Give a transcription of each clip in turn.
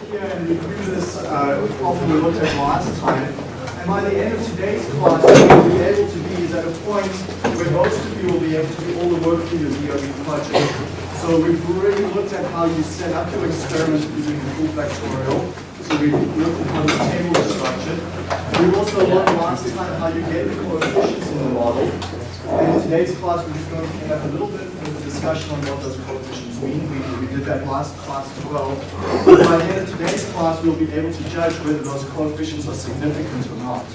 here and review this uh, problem we looked at last time. And by the end of today's class, what we'll be able to be at a point where most of you will be able to do all the work for your DOE project. So we've already looked at how you set up your experiment using the full factorial. So we looked at the table is structured. We also looked last time how you get the coefficients in the model. In today's class, we're just going to have a little bit of a discussion on what those coefficients mean. We, we did that last class as well. By the end of today's class, we'll be able to judge whether those coefficients are significant or not.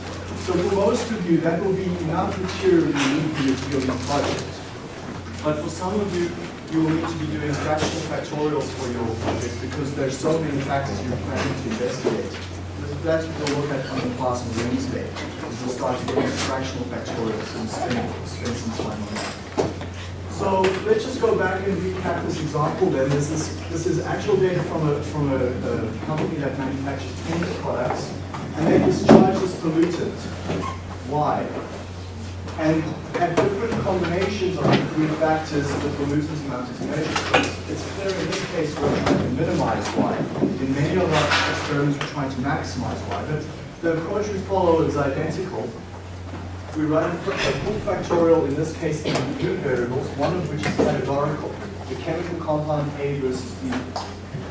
So for most of you, that will be enough material you need for your DOE project. But for some of you, you will need to be doing fractional factorials for your project because there's so many factors you're planning to investigate. That's what we'll look at on the class on Wednesday. We'll start doing fractional factorials and spend, spend some time on that. So let's just go back and recap this example then. This is, this is actual data from a, from a, a company that manufactures paint products and they discharge this pollutant. Why? And at different combinations of the three factors, that the pollutant amount is measured. It's clear in this case we're trying to minimize Y. In many of our experiments, we're trying to maximize Y. But the approach we follow is identical. We run a full factorial, in this case, in two variables, one of which is categorical. The chemical compound A versus B.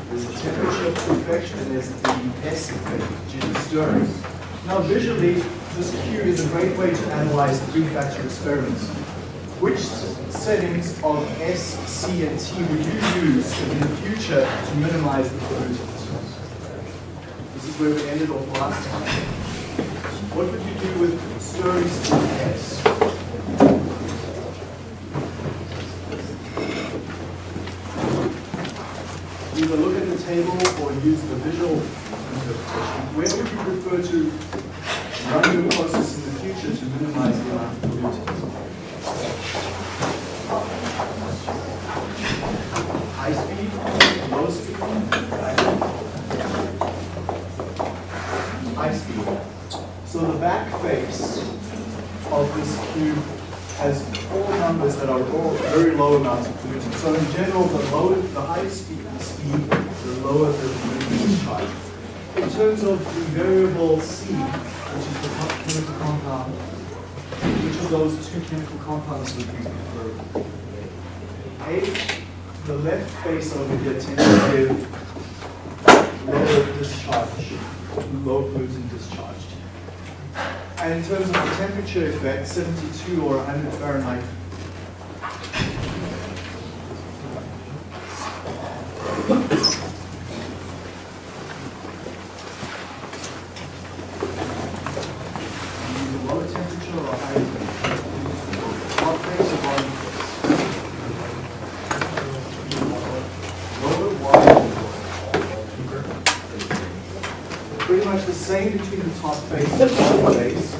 There's the temperature of perfection and there's the S effect, which is stirring. Now visually, this Q is a great way to analyze three-factor experiments. Which settings of S, C, and T would you use in the future to minimize the pollutants? This is where we ended off last time. What would you do with Sturry's S? Either look at the table or use the visual interpretation. Where would you prefer to run your process in the future to minimize the amount of pollutants? High speed, low speed, high speed. So the back face of this cube has four numbers that are all very low amounts of pollutants. So in general, the lower, the higher speed, speed the lower the pollutant charge. In terms of the variable C, Um, compound, which of those two chemical compounds would you prefer? A, the left face over here tends to give lower discharge, low pollutant discharge. And in terms of the temperature effect, 72 or 100 Fahrenheit use a lower temperature or a higher temperature? Hot face or bottom face? Lower, wider, Pretty much between the top face and the bottom face.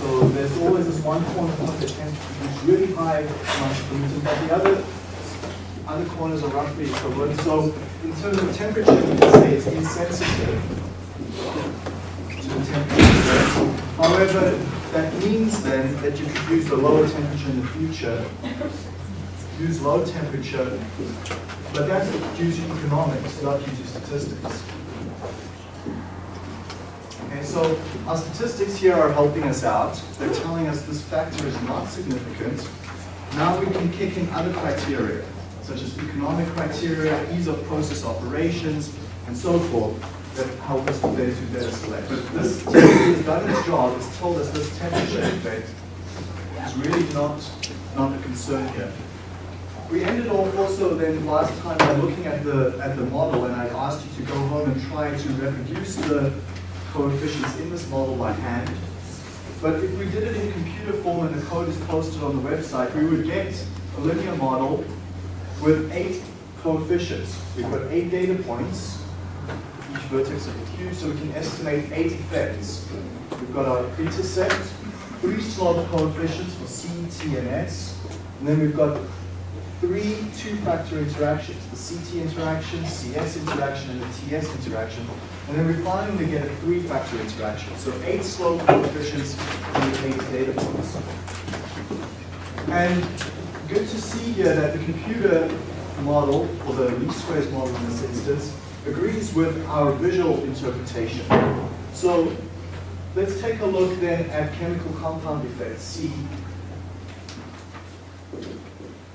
So there's always this one corner that tends to use really high of pollutant, but the other other corners are roughly equivalent. So in terms of temperature, you can say it's insensitive to the temperature. However, that means then that you could use the lower temperature in the future, use low temperature, but that's due to economics, not due to statistics. So our statistics here are helping us out. They're telling us this factor is not significant. Now we can kick in other criteria, such as economic criteria, ease of process operations, and so forth, that help us to better, to better select. But this technically has done its job, it's told us this temperature effect is really not, not a concern here. We ended off also then last time by looking at the, at the model, and I asked you to go home and try to reproduce the coefficients in this model by hand. But if we did it in computer form and the code is posted on the website, we would get a linear model with eight coefficients. We've got eight data points, each vertex of the cube, so we can estimate eight effects. We've got our intercept, three slope coefficients for C, T, and S, and then we've got three two-factor interactions, the CT interaction, CS interaction, and the TS interaction. And then we finally get a three-factor interaction. So eight slope coefficients and eight data points. And good to see here that the computer model, or the least squares model in this instance, agrees with our visual interpretation. So let's take a look then at chemical compound effects, C.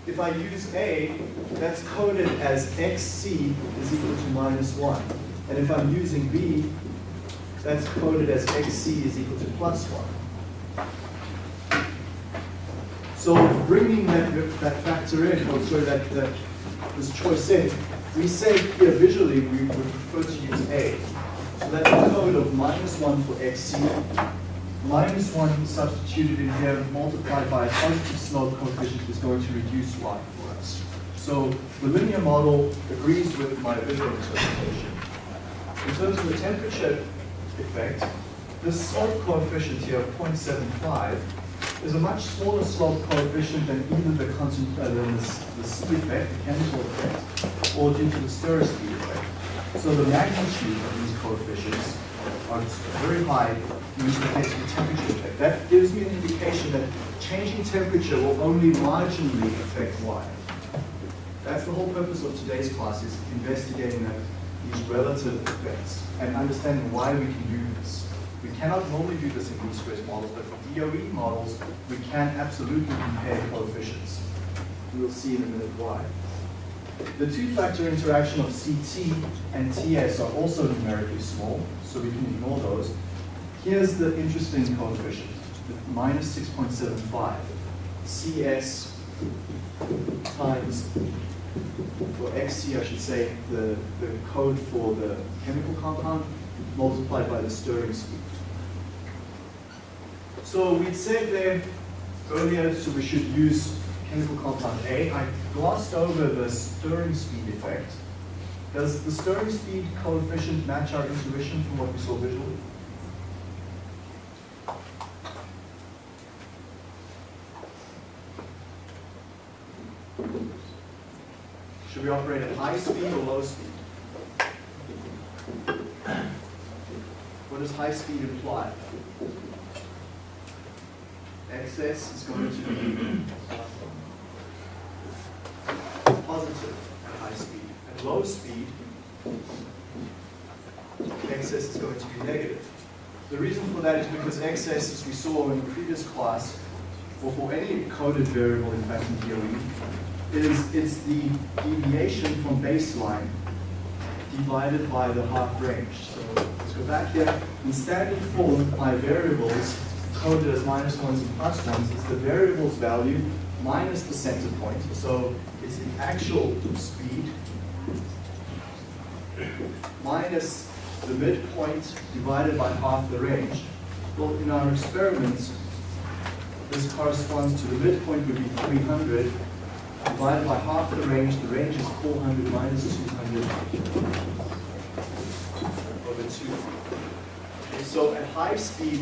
If I use A, that's coded as XC is equal to minus 1. And if I'm using B, that's coded as XC is equal to plus 1. So bringing that, that factor in, or sorry, that, that this choice in, we say here visually we would prefer to use A. So that's a code of minus 1 for XC, minus 1 substituted in here multiplied by a positive slope coefficient is going to reduce y for us. So the linear model agrees with my visual interpretation. In terms of the temperature effect, this slope coefficient here of 0.75 is a much smaller slope coefficient than either the, uh, than the, the C effect, the chemical effect, or due to the speed effect. So the magnitude of these coefficients very high in the case of temperature effect. That gives me an indication that changing temperature will only marginally affect Y. That's the whole purpose of today's class, is investigating that, these relative effects and understanding why we can do this. We cannot normally do this in least squares models, but for DOE models, we can absolutely compare coefficients. We'll see in a minute why. The two-factor interaction of CT and TS are also numerically small, so we can ignore those. Here's the interesting coefficient, minus 6.75. CS times, or XC I should say, the, the code for the chemical compound multiplied by the stirring speed. So we'd said there earlier, so we should use chemical compound A. I glossed over the stirring speed effect. Does the stirring speed coefficient match our intuition from what we saw visually? Should we operate at high speed or low speed? What does high speed imply? XS is going to be positive at high speed. At speed, xs is going to be negative. The reason for that is because xs, as we saw in the previous class, or for any coded variable in fact in DOE, is it's the deviation from baseline divided by the half range. So let's go back here. In standard form, my variables coded as minus ones and plus ones, it's the variable's value minus the center point. So it's the actual speed minus the midpoint divided by half the range. Well, in our experiments, this corresponds to the midpoint would be 300 divided by half the range. The range is 400 minus 200 over 2. Okay, so at high speed,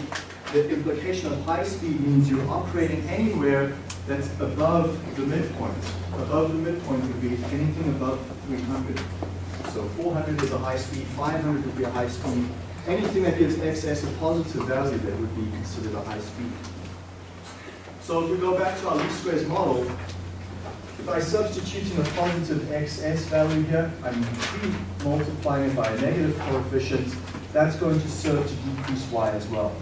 the implication of high speed means you're operating anywhere that's above the midpoint. Above the midpoint would be anything above 300. So 400 is a high speed, 500 would be a high speed. Anything that gives xs a positive value that would be considered a high speed. So if we go back to our least squares model, if I substitute in a positive xs value here, I'm multiplying it by a negative coefficient, that's going to serve to decrease y as well.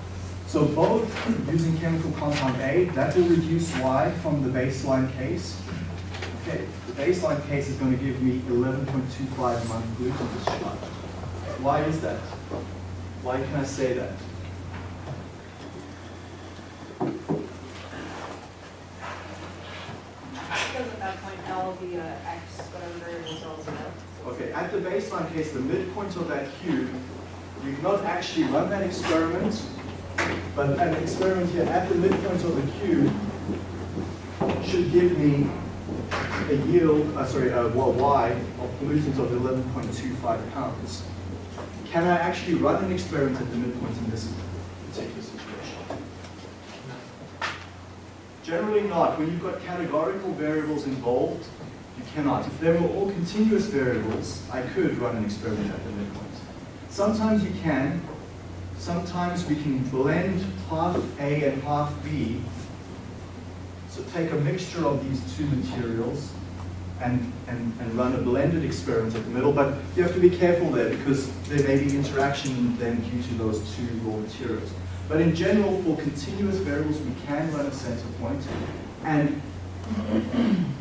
So both using chemical compound A, that will reduce y from the baseline case. Okay, baseline case is going to give me 11.25 month gluten discharge. Why is that? Why can I say that? Because at that point, the uh, X, whatever variables L is about. Okay, at the baseline case, the midpoint of that cube, you cannot actually run that experiment, but an experiment here at the midpoint of the cube should give me a yield, uh, sorry, a well, of pollutants of 11.25 pounds. Can I actually run an experiment at the midpoint in this particular situation? Generally not. When you've got categorical variables involved, you cannot. If they were all continuous variables, I could run an experiment at the midpoint. Sometimes you can. Sometimes we can blend half A and half B. So take a mixture of these two materials, and, and, and run a blended experiment at the middle, but you have to be careful there because there may be interaction then due to those two raw materials. But in general, for continuous variables, we can run a center point, and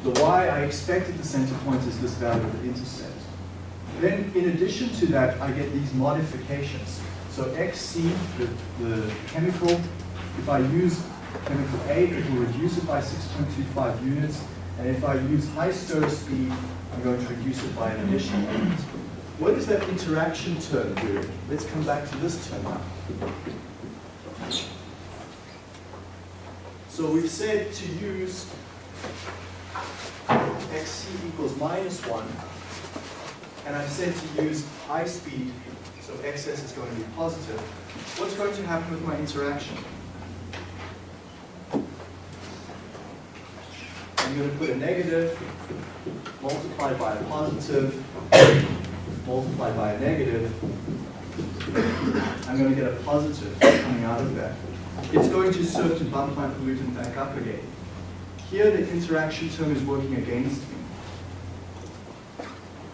the y I expected the center point is this value of the intercept. Then, in addition to that, I get these modifications. So XC, the, the chemical, if I use chemical A, it will reduce it by 6.25 units. And if I use high stir speed, I'm going to reduce it by an additional. What is that interaction term doing? Let's come back to this term now. So we've said to use xc equals minus 1, and I've said to use high speed, so xs is going to be positive. What's going to happen with my interaction? I'm going to put a negative multiplied by a positive multiplied by a negative. I'm going to get a positive coming out of that. It's going to serve to bump my pollutant back up again. Here the interaction term is working against me.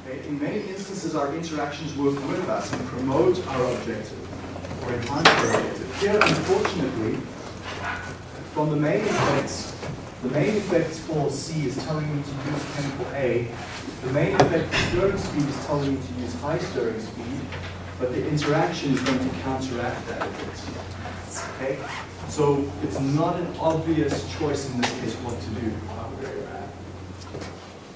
Okay, In many instances our interactions work with us and promote our objective or enhance our objective. Here unfortunately, from the main effects, the main effect for C is telling me to use chemical A. The main effect for stirring speed is telling me to use high stirring speed, but the interaction is going to counteract that effect. Okay? So it's not an obvious choice in this case what to do.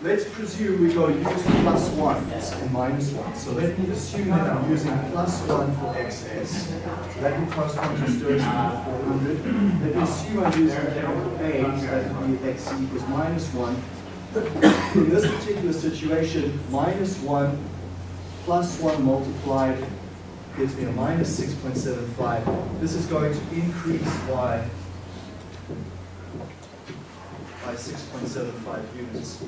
Let's presume we go use plus 1 and minus 1. So let me assume that I'm using plus 1 for xs. That will correspond to speed of 400. Let me assume I'm using chemical A, that would be x equals minus 1. In this particular situation, minus 1 plus 1 multiplied gives me a minus 6.75. This is going to increase y by 6.75 units.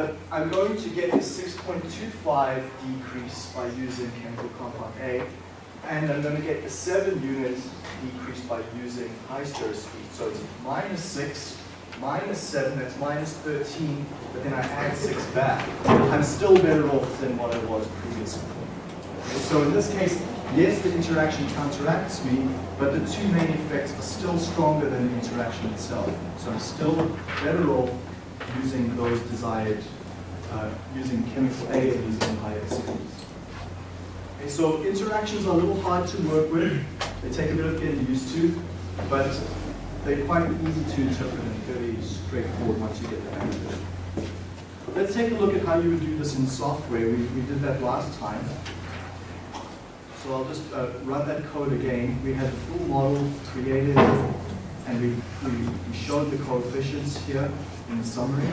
But I'm going to get a 6.25 decrease by using chemical compound A, and I'm going to get a 7 unit decrease by using high stir speed. So it's minus 6, minus 7, that's minus 13, but then I add 6 back. I'm still better off than what I was previously. So in this case, yes, the interaction counteracts me, but the two main effects are still stronger than the interaction itself. So I'm still better off using those desired, uh, using chemical A and using higher speeds. Okay, so interactions are a little hard to work with. They take a bit of getting used to, but they're quite easy to interpret and fairly straightforward once you get the hang of it. Let's take a look at how you would do this in software. We, we did that last time. So I'll just uh, run that code again. We had the full model created, and we, we, we showed the coefficients here in the summary.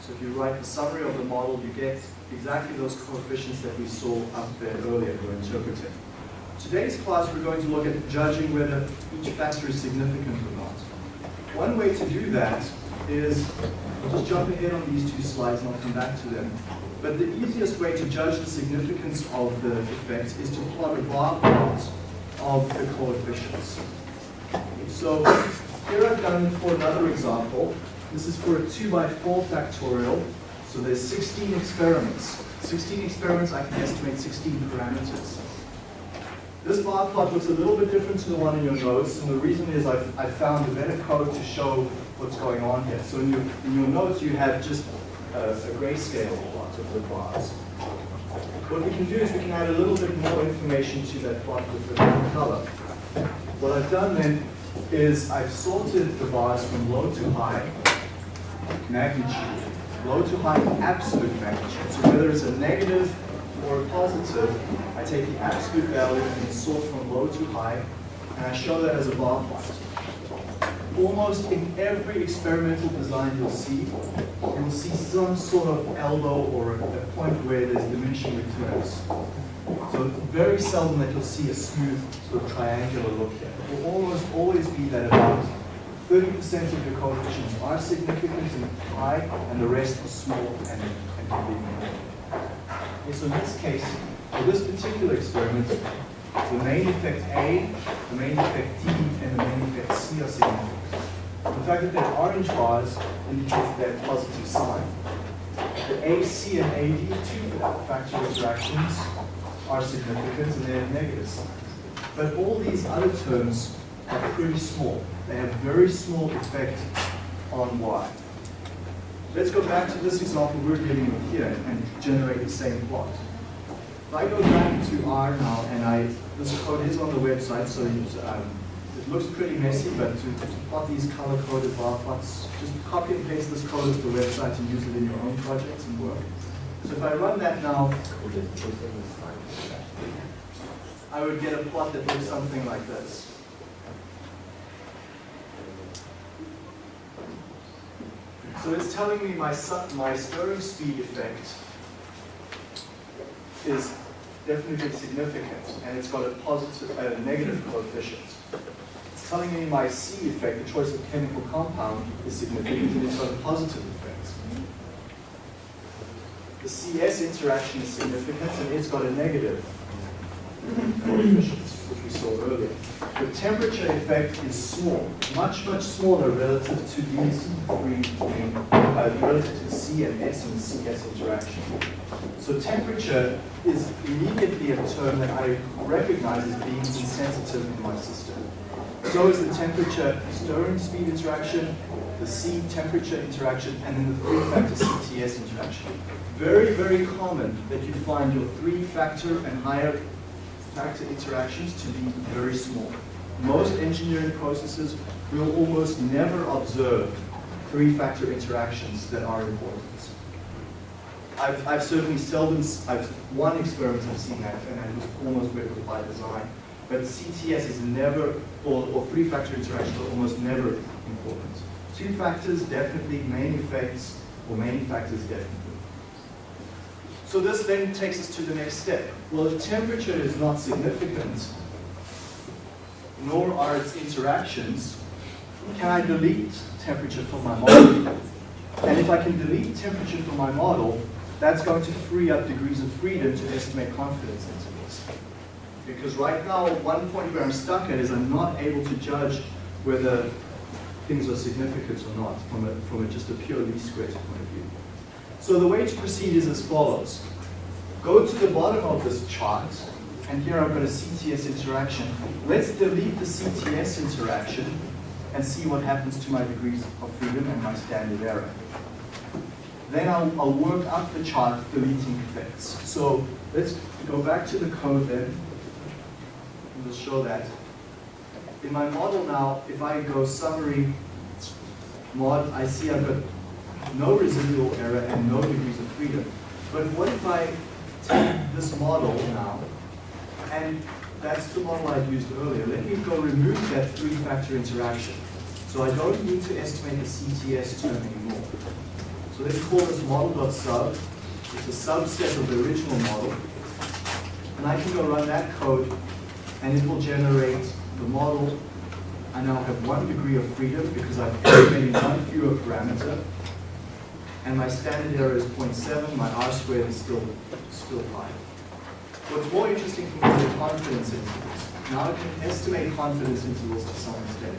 So if you write the summary of the model, you get exactly those coefficients that we saw up there earlier, we're interpreting. Today's class, we're going to look at judging whether each factor is significant or not. One way to do that is, I'll just jump ahead on these two slides and I'll come back to them. But the easiest way to judge the significance of the effect is to plot a bar plot of the coefficients. So here I've done for another example. This is for a 2 by 4 factorial. So there's 16 experiments. 16 experiments, I can estimate 16 parameters. This bar plot looks a little bit different to the one in your notes, and the reason is I've, I've found a better code to show what's going on here. So in your, in your notes, you have just a, a grayscale of the bars. What we can do is we can add a little bit more information to that plot with the color. What I've done then is I've sorted the bars from low to high magnitude, low to high absolute magnitude. So whether it's a negative or a positive, I take the absolute value and sort from low to high, and I show that as a bar plot. Almost in every experimental design you'll see, you'll see some sort of elbow or a point where there's diminishing returns. So very seldom that you'll see a smooth sort of triangular look here. It will almost always be that about 30% of the coefficients are significant and high, and the rest are small and, and can be. Okay, so in this case, for this particular experiment, The main effect A, the main effect D, and the main effect C are significant. The fact that they're orange bars indicates their positive sign. The AC and AD, two factor interactions, are significant and they have negative signs. But all these other terms are pretty small. They have very small effect on Y. Let's go back to this example we're dealing with here and generate the same plot. If I go back to R now, and I, this code is on the website, so you, um, it looks pretty messy, but to, to plot these color-coded bar plots, just copy and paste this code to the website and use it in your own projects and work. So if I run that now, I would get a plot that looks something like this. So it's telling me my, my stirring speed effect is definitely significant, and it's got a positive, a negative coefficient. It's telling me my C effect, the choice of chemical compound, is significant, and it's got a positive effect. The CS interaction is significant, and it's got a negative coefficient, which we saw earlier. The temperature effect is small, much, much smaller relative to these three, uh, relative to C and S and CS interaction. So temperature is immediately a term that I recognize as being insensitive in my system. So is the temperature stirring speed interaction, the C temperature interaction, and then the three-factor CTS interaction. Very, very common that you find your three-factor and higher factor interactions to be very small. Most engineering processes will almost never observe three-factor interactions that are important. I've, I've certainly seldom, I've, one experiment I've seen that, and it was almost was by design. But CTS is never, or, or three-factor interactions are almost never important. Two factors, definitely, main effects, or main factors, definitely. So this then takes us to the next step. Well, if temperature is not significant, nor are its interactions, can I delete temperature from my model? And if I can delete temperature from my model, that's going to free up degrees of freedom to estimate confidence intervals. Because right now, one point where I'm stuck at is I'm not able to judge whether things are significant or not from, a, from a, just a pure least squares point of view. So the way to proceed is as follows. Go to the bottom of this chart, and here I've got a CTS interaction. Let's delete the CTS interaction and see what happens to my degrees of freedom and my standard error. Then I'll, I'll work up the chart deleting effects. So let's go back to the code then. We'll show that. In my model now, if I go summary mod, I see I've got no residual error and no degrees of freedom. But what if I take this model now, and that's the model I used earlier. Let me go remove that three-factor interaction. So I don't need to estimate the CTS term anymore. So let's call this model.sub. It's a subset of the original model. And I can go run that code, and it will generate the model. I now have one degree of freedom because I've estimated one fewer parameter. And my standard error is 0.7, my R squared is still, still high. What's more interesting for me is the confidence intervals. Now I can estimate confidence intervals to some extent.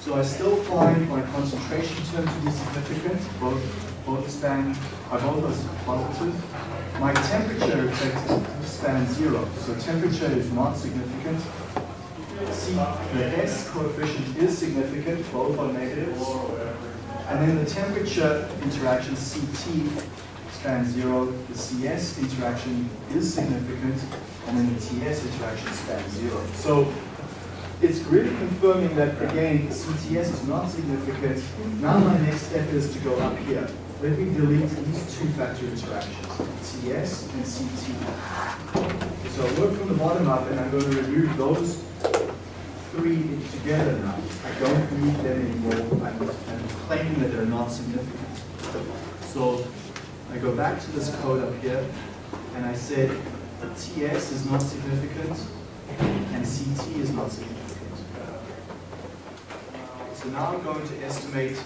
So I still find my concentration term to be significant, both, both span, are both as positive. My temperature effect spans zero, so temperature is not significant. C, the S coefficient is significant, both are negatives. And then the temperature interaction CT spans zero, the CS interaction is significant, and then the TS interaction spans zero. So it's really confirming that, again, CTS is not significant. Now my next step is to go up here. Let me delete these two factor interactions, TS and CT. So I work from the bottom up, and I'm going to remove those three together now. I don't need them anymore. I'm, I'm claiming that they're not significant. So I go back to this code up here, and I said TS is not significant, and CT is not significant. So now I'm going to estimate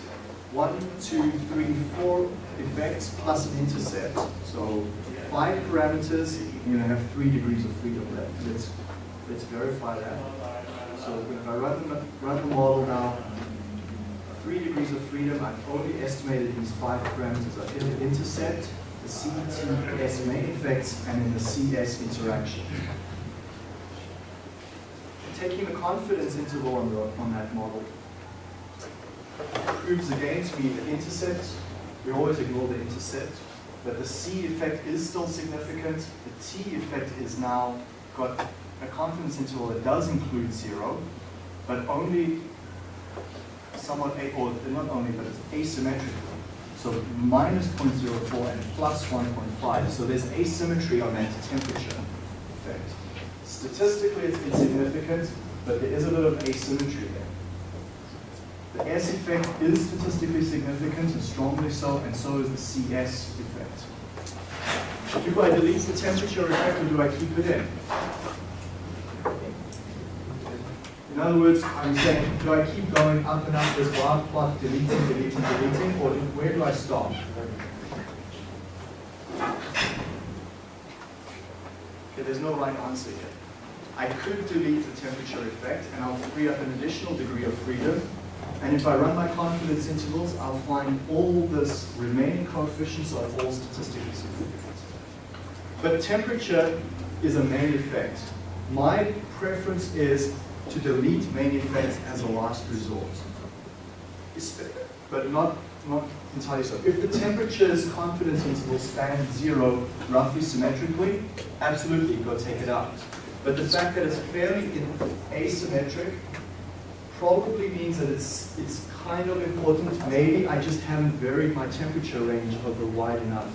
one, two, three, four effects plus an intercept. So five parameters, you're going to have three degrees of freedom left. Let's Let's verify that. So if I run the, run the model now, three degrees of freedom, I've only estimated these five parameters. I hit the intercept, the CTS main effects, and then the CS interaction. Taking the confidence interval on, the, on that model proves again to me the intercept, we always ignore the intercept, but the C effect is still significant. The T effect is now got a confidence interval that does include zero, but only somewhat, a- or not only, but it's asymmetrical. So minus 0.04 and plus 1.5. So there's asymmetry on that temperature effect. Statistically, it's insignificant, but there is a bit of asymmetry there. The S effect is statistically significant and strongly so, and so is the CS effect. Do I delete the temperature effect or do I keep it in? In other words, I'm saying, do I keep going up and up this bar plot, deleting, deleting, deleting, or where do I stop? Okay, there's no right answer here. I could delete the temperature effect and I'll free up an additional degree of freedom. And if I run my confidence intervals, I'll find all this remaining coefficients are all statistically significant. But temperature is a main effect. My preference is to delete main effects as a last resort. But not, not entirely so. If the temperature's confidence interval span zero roughly symmetrically, absolutely go take it out. But the fact that it's fairly in- asymmetric probably means that it's, it's kind of important. Maybe I just haven't varied my temperature range over wide enough.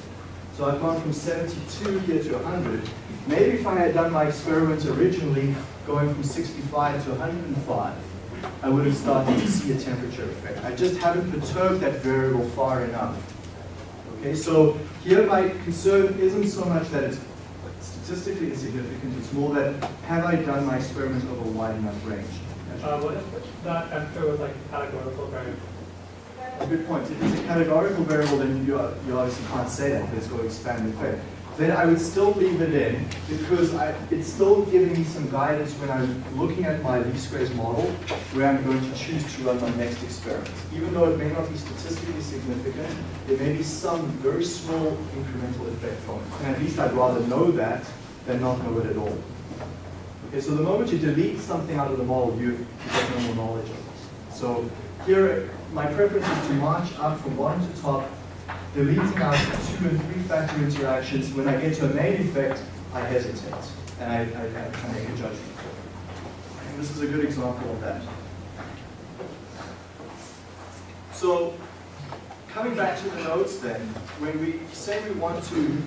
So I've gone from 72 here to 100. Maybe if I had done my experiment originally, going from 65 to 105, I would have started to see a temperature effect. I just haven't perturbed that variable far enough. Okay, so here my concern isn't so much that it's statistically insignificant, it's more that have I done my experiment over a wide enough range? Uh, what if that temperature was like a categorical variable? Good point. If it's a categorical variable, then you, you obviously can't say that, but it's going to expand the effect. Then I would still leave it in because I, it's still giving me some guidance when I'm looking at my least squares model where I'm going to choose to run my next experiment. Even though it may not be statistically significant, there may be some very small incremental effect from it. And at least I'd rather know that than not know it at all. Okay, so the moment you delete something out of the model, you, get no more knowledge of it. So here, my preference is to march up from bottom to top, deleting out two and three factor interactions. When I get to a main effect, I hesitate, and I, I, I make a judgment. And this is a good example of that. So, coming back to the notes then, when we say we want to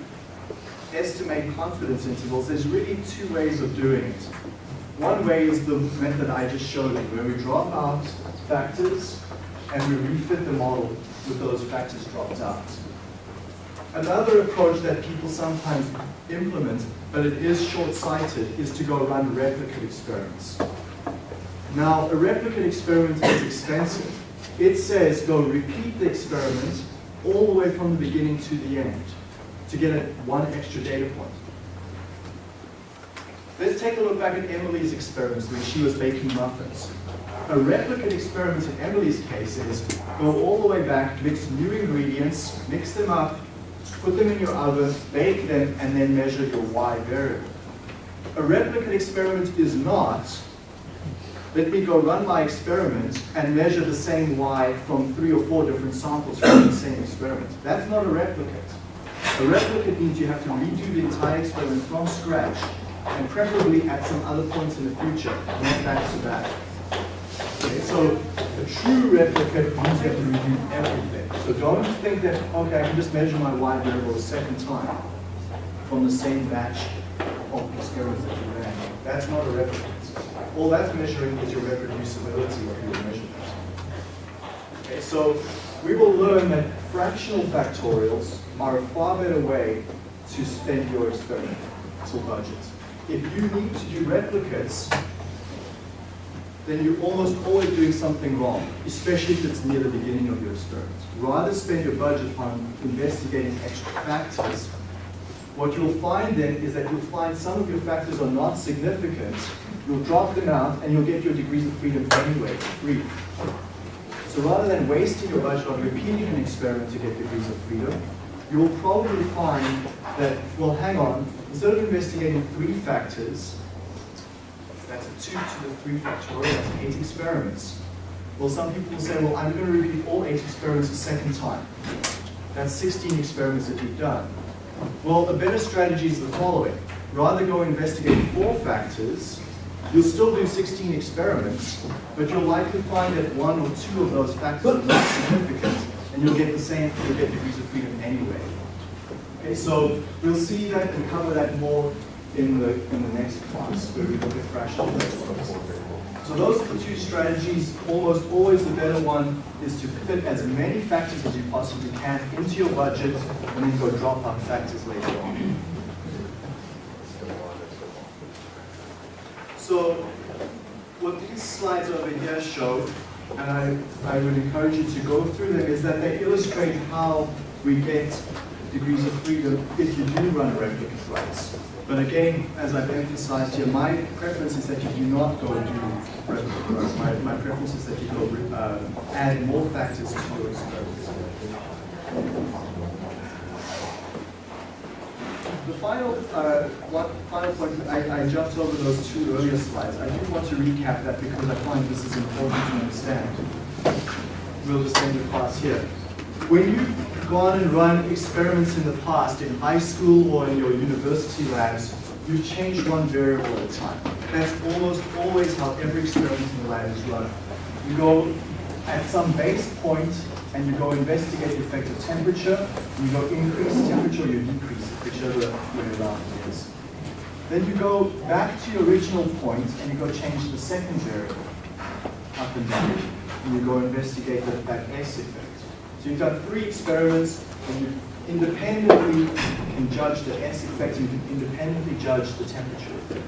estimate confidence intervals, there's really two ways of doing it. One way is the method I just showed you, where we drop out factors and we refit the model with those factors dropped out. Another approach that people sometimes implement, but it is short-sighted, is to go run replicate experiments. Now, a replicate experiment is expensive. It says go repeat the experiment all the way from the beginning to the end to get one extra data point. Let's take a look back at Emily's experiments when she was baking muffins. A replicate experiment in Emily's case is go all the way back, mix new ingredients, mix them up, put them in your oven, bake them, and then measure your Y variable. A replicate experiment is not, let me go run my experiment and measure the same Y from three or four different samples from the same experiment. That's not a replicate. A replicate means you have to redo the entire experiment from scratch and preferably at some other points in the future, not back to back. Okay, so a true replicate means you have to redo everything. So don't think that, okay, I can just measure my Y variable a second time from the same batch of experiments that you ran. That's not a replicate. All that's measuring is your reproducibility of your measurement. Okay, so we will learn that fractional factorials are a far better way to spend your experimental budget. If you need to do replicates, then you're almost always doing something wrong, especially if it's near the beginning of your experiment. Rather spend your budget on investigating extra factors What you'll find then is that you'll find some of your factors are not significant. You'll drop them out and you'll get your degrees of freedom anyway, free. So rather than wasting your budget on repeating an experiment to get degrees of freedom, you'll probably find that, well, hang on, instead of investigating three factors, that's a 2 to the 3 factorial, that's 8 experiments. Well, some people will say, well, I'm going to repeat all 8 experiments a second time. That's 16 experiments that you've done. Well, a better strategy is the following. Rather go investigate four factors, you'll still do 16 experiments, but you'll likely find that one or two of those factors are not significant, and you'll get the same, you'll get degrees of freedom anyway. Okay, so we'll see that and cover that more in the, in the next class, where we look at fractional. So those are the two strategies. Almost always the better one is to fit as many factors as you possibly can into your budget and then go drop out factors later on. So what these slides over here show, and I, I would encourage you to go through them, is that they illustrate how we get degrees of freedom if you do run a replicate race. But again, as I've emphasized here, my preference is that you do not go do replicate runs. My, my preference is that you go uh, add more factors to your experiments. The final, uh, one final point, I, I jumped over those two earlier slides. I do want to recap that because I find this is important to understand. We'll just end the class here. When you've gone and run experiments in the past in high school or in your university labs, you change one variable at a time. That's almost always how every experiment in the lab is run. You go at some base point and you go investigate the effect of temperature, you go increase temperature, you decrease it, whichever way around it is. Then you go back to your original point and you go change the second variable up and down. And you go investigate that, S effect. So you've done three experiments and you independently can judge the S effect you can independently judge the temperature effect.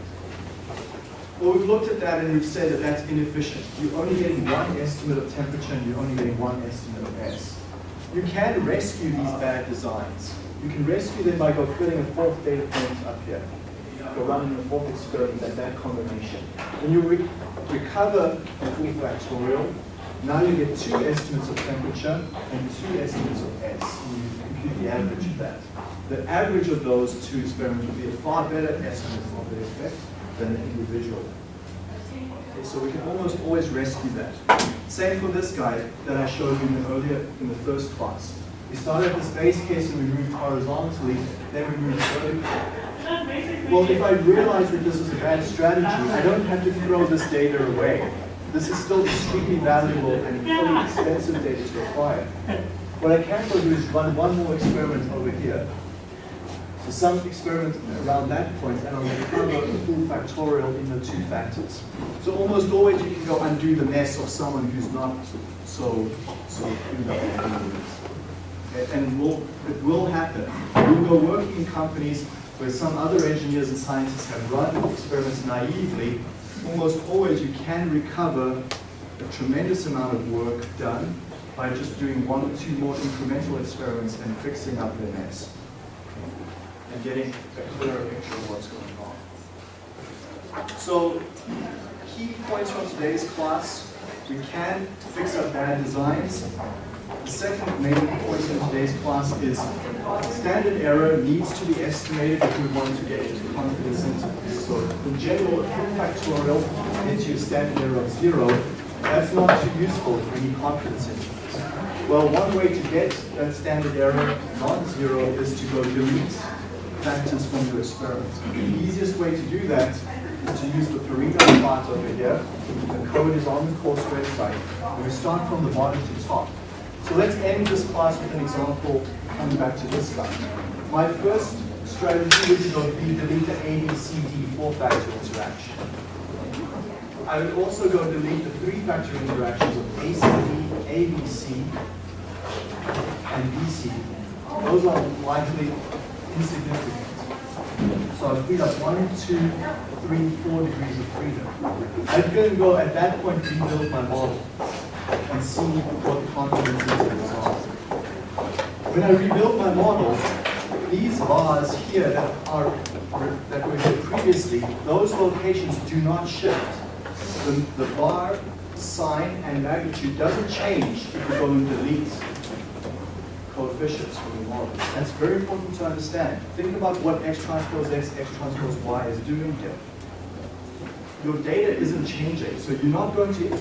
Well, we've looked at that and we've said that that's inefficient. You're only getting one estimate of temperature and you're only getting one estimate of S. You can rescue these bad designs. You can rescue them by go filling a fourth data point up here. Go running a fourth experiment at that combination. When you re recover a full factorial, now you get two estimates of temperature and two estimates of S. And you compute the average of that. The average of those two experiments will be a far better estimate of the effect than an individual. Okay, so we can almost always rescue that. Same for this guy that I showed you in the earlier in the first class. We started at this base case and we moved horizontally, then we moved vertically. Well, if I realize that this is a bad strategy, I don't have to throw this data away. This is still extremely valuable and fully expensive data to acquire. What I can go do is run one more experiment over here. So some experiment around that point, and I'll recover the full factorial in the two factors. So almost always you can go undo the mess of someone who's not so so. And it will it will happen. You'll go working in companies where some other engineers and scientists have run experiments naively. Almost always you can recover a tremendous amount of work done by just doing one or two more incremental experiments and fixing up the mess and getting a clearer picture of what's going on. So, key points from today's class, we can fix up bad designs. The second main point in today's class is standard error needs to be estimated if we want to get into confidence intervals. So in general, factorial you a standard error of zero. That's not too useful for any confidence intervals. Well, one way to get that standard error non-zero is to go delete factors from your experiment. The easiest way to do that is to use the Pareto plot over here. The code is on the course website. We start from the bottom to top. So let's end this class with an example coming back to this guy. My first strategy would be delete the A, B, C, D four-factor interaction. I would also go delete the three-factor interactions of ACD, ABC, and BC. Those are likely insignificant. So I've freed up one, two, three, four degrees of freedom. I'm going to go at that point rebuild my model and see what confidence intervals are. When I rebuild my model, these bars here that are, that were here previously, those locations do not shift. The, the bar sign and magnitude doesn't change if you go and delete coefficients from the model. That's very important to understand. Think about what x transpose x, x transpose y is doing here. Your data isn't changing, so you're not going to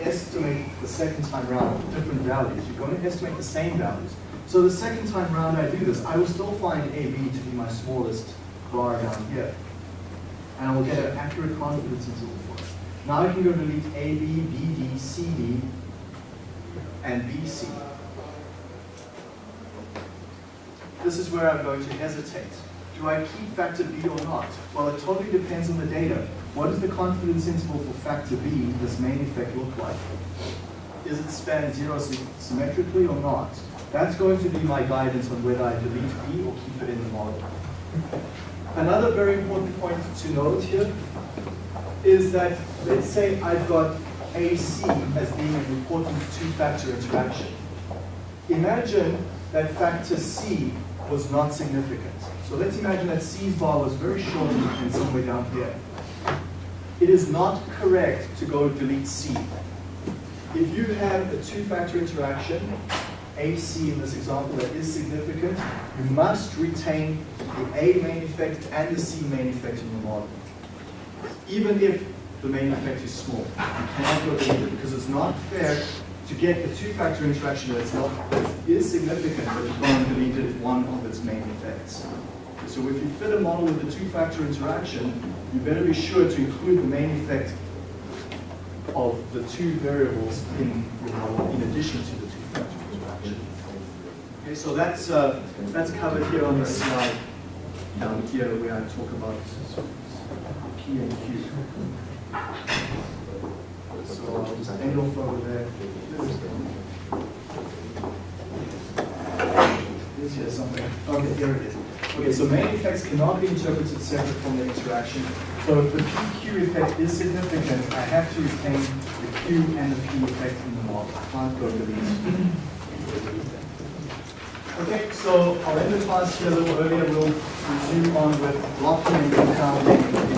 estimate the second time round different values. You're going to estimate the same values. So the second time round I do this, I will still find AB to be my smallest bar down here. And I will get an accurate confidence interval for it. Now I can go delete AB, BD, CD, and BC. This is where I'm going to hesitate. Do I keep factor B or not? Well, it totally depends on the data. What does the confidence interval for factor B, this main effect, look like? Is it span zero symmetrically or not? That's going to be my guidance on whether I delete B or keep it in the model. Another very important point to note here is that, let's say I've got AC as being an important two-factor interaction. Imagine that factor C was not significant. So let's imagine that C's bar was very short and somewhere down here. It is not correct to go delete C. If you have a two-factor interaction, AC in this example that is significant, you must retain the A main effect and the C main effect in your model. Even if the main effect is small, you cannot go delete it because it's not fair to get a two-factor interaction that's not, that is significant, but you can't delete one of its main effects. So if you fit a model with a two-factor interaction, you better be sure to include the main effect of the two variables in your model in addition to the two-factor interaction. Okay, so that's, uh, that's covered here on the slide down here where I talk about P and Q. So I'll just end off over there. Is here somewhere? Okay, here it is. Okay, so main effects cannot be interpreted separate from the interaction. So if the PQ effect is significant, I have to retain the Q and the P effect in the model. I can't go to these. Okay, so I'll end the class here a little earlier. We'll resume on with blocking and confounding